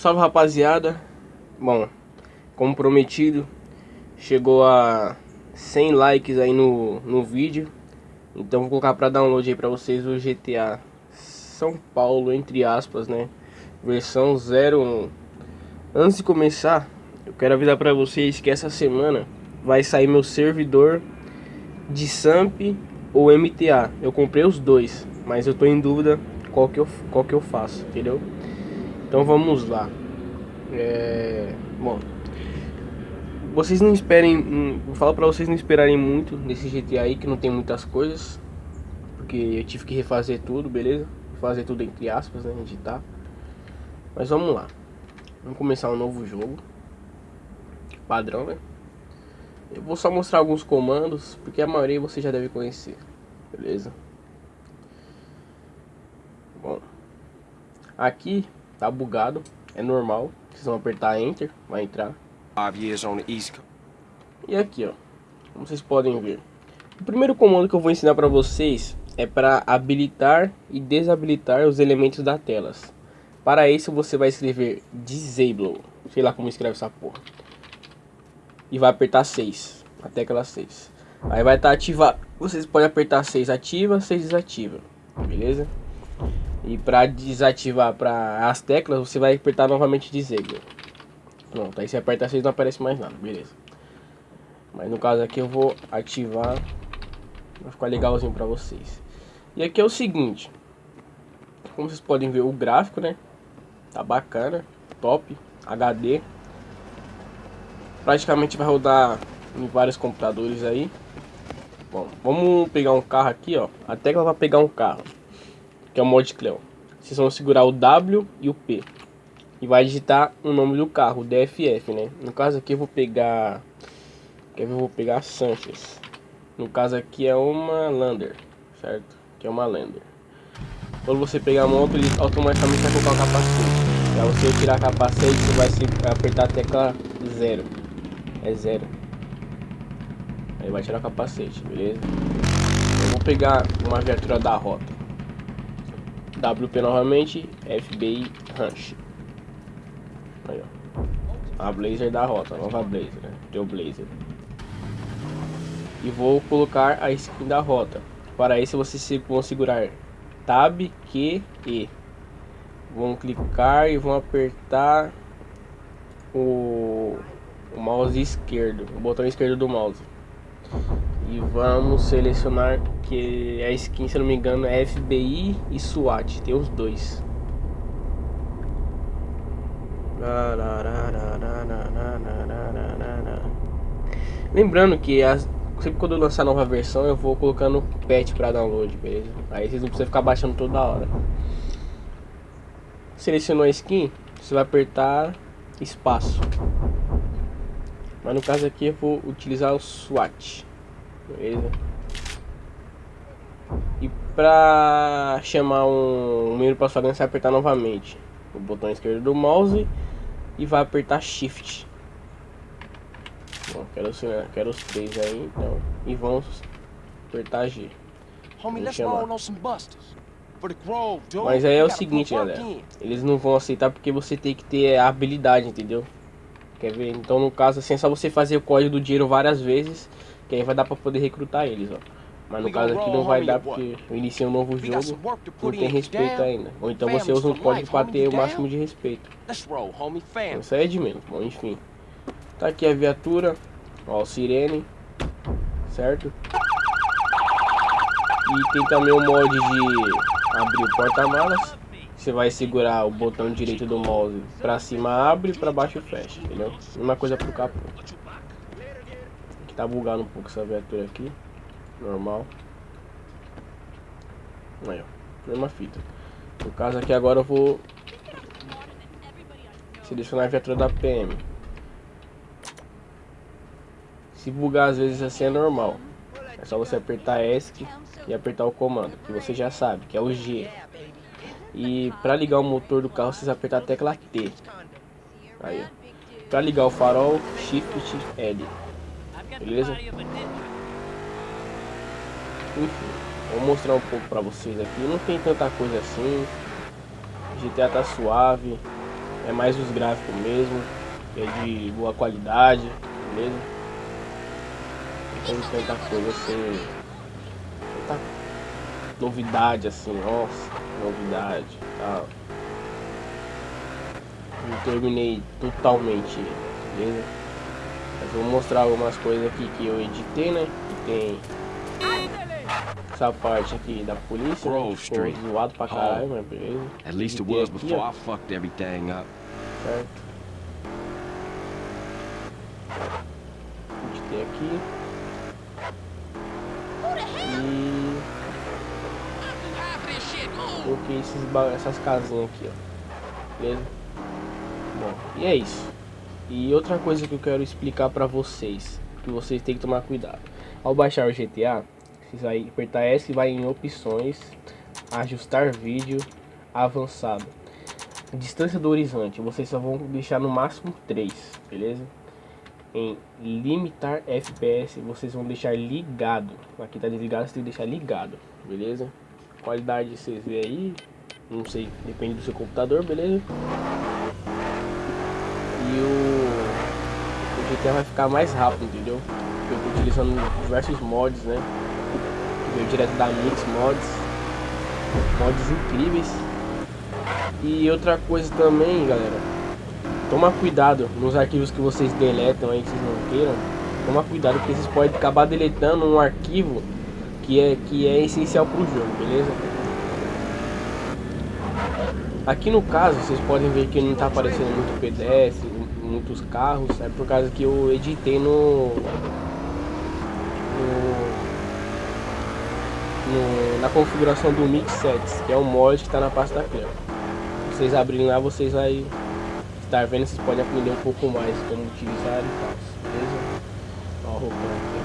Salve rapaziada. Bom, como prometido, chegou a 100 likes aí no, no vídeo. Então vou colocar para download aí para vocês o GTA São Paulo, entre aspas, né? Versão 01. Antes de começar, eu quero avisar para vocês que essa semana vai sair meu servidor de SAMP ou MTA. Eu comprei os dois, mas eu tô em dúvida qual que eu, qual que eu faço, entendeu? Então vamos lá. É... Bom, vocês não esperem, vou falar pra vocês não esperarem muito nesse GTA aí que não tem muitas coisas, porque eu tive que refazer tudo, beleza? Fazer tudo entre aspas, né, editar. Mas vamos lá. Vamos começar um novo jogo. Padrão, né? Eu vou só mostrar alguns comandos, porque a maioria você já deve conhecer, beleza? Bom, aqui tá bugado, é normal. Vocês vão apertar Enter, vai entrar. E aqui, ó, como vocês podem ver. O primeiro comando que eu vou ensinar para vocês é para habilitar e desabilitar os elementos da telas. Para isso você vai escrever Disable, sei lá como escreve essa porra. E vai apertar 6, a tecla 6. Aí vai estar tá ativado, vocês podem apertar 6 ativa, 6 desativa, beleza? E para desativar para as teclas, você vai apertar novamente Disable. Pronto, aí você aperta 6 não aparece mais nada, beleza. Mas no caso aqui eu vou ativar, vai ficar legalzinho para vocês. E aqui é o seguinte, como vocês podem ver o gráfico, né? Tá bacana, top, HD. Praticamente vai rodar em vários computadores aí. Bom, vamos pegar um carro aqui, ó. A tecla vai pegar um carro que é o mod Cleon. Vocês vão segurar o W e o P. E vai digitar o nome do carro, DFF, né? No caso aqui eu vou pegar... Quer ver? Eu vou pegar Sanchez. No caso aqui é uma Lander, certo? Que é uma Lander. Quando você pegar a moto, ele automaticamente vai colocar o capacete. Pra você tirar o capacete, você vai apertar a tecla 0. É 0. Aí vai tirar o capacete, beleza? Eu vou pegar uma viatura da rota. WP novamente, FBI Ranch. Aí, ó. A Blazer da rota, nova Blazer, né? Teu Blazer. E vou colocar a skin da rota. Para isso vocês vão segurar Tab, Q, E. Vão clicar e vão apertar o, o mouse esquerdo, o botão esquerdo do mouse. E vamos selecionar que a skin, se não me engano, é FBI e SWAT. Tem os dois. Lembrando que as, sempre quando eu lançar nova versão eu vou colocando patch para download, beleza? Aí vocês não precisam ficar baixando toda hora. Selecionou a skin, você vai apertar espaço. Mas no caso aqui eu vou utilizar o SWAT. Beleza? E pra chamar um, um menu para sua você vai apertar novamente o botão esquerdo do mouse e vai apertar Shift. Bom, quero, quero os três aí, então. E vamos apertar G. Mas aí é o seguinte, galera. Eles não vão aceitar porque você tem que ter a habilidade, entendeu? Quer ver? Então, no caso, assim, é só você fazer o código do dinheiro várias vezes que aí vai dar pra poder recrutar eles, ó. Mas no caso aqui não vai dar porque eu iniciei um novo jogo, não tem respeito ainda. Ou então você usa um código para ter o máximo de respeito. Isso aí é de menos, bom, enfim. Tá aqui a viatura, ó, o sirene, certo? E tem também o mod de abrir o porta-malas. Você vai segurar o botão direito do mouse pra cima abre, pra baixo fecha, entendeu? Mesma coisa pro capô. Tá bugando um pouco essa viatura aqui. Normal. Aí, ó. Mesma fita. No caso aqui agora eu vou selecionar a viatura da PM. Se bugar às vezes assim é normal. É só você apertar ESC e apertar o comando, que você já sabe, que é o G. E para ligar o motor do carro, vocês apertar a tecla T. Aí, ó. Para ligar o farol, Shift L. Beleza? Enfim, vou mostrar um pouco pra vocês aqui. Não tem tanta coisa assim. GTA tá suave. é mais os gráficos mesmo, é de boa qualidade, beleza? Não tem tanta coisa assim, tanta novidade assim, nossa, novidade, tal. Não terminei totalmente, beleza? Mas vou mostrar algumas coisas aqui que eu editei, né? Que tem essa parte aqui da polícia, né? Grove Ficou zoado pra caralho, mas beleza. At least it was aqui, before ó, I fucked everything up. certo? Editei aqui. E coloquei esses essas casinhas aqui, ó. Beleza? Bom, e é isso. E outra coisa que eu quero explicar pra vocês, que vocês têm que tomar cuidado. Ao baixar o GTA, vocês vai apertar S vai em opções, ajustar vídeo, avançado. Distância do horizonte, vocês só vão deixar no máximo 3, beleza? Em limitar FPS, vocês vão deixar ligado. Aqui tá desligado, você tem que deixar ligado, beleza? Qualidade vocês vê aí, não sei, depende do seu computador, beleza? E o, GTA vai ficar mais rápido, entendeu? Eu tô utilizando diversos mods, né? Veio direto da Mix Mods. Mods incríveis. E outra coisa também, galera. Toma cuidado nos arquivos que vocês deletam aí, que vocês não queiram. Toma cuidado porque vocês podem acabar deletando um arquivo que é, que é essencial pro jogo, beleza? Aqui no caso, vocês podem ver que não tá aparecendo muito pedestre, muitos carros, é por causa que eu editei no, no, no- na configuração do Mix Sets, que é o mod que está na pasta Clear. Se vocês abrirem lá, vocês vai estar vendo, vocês podem aprender um pouco mais como utilizar e tal, beleza? Ó, a roupinha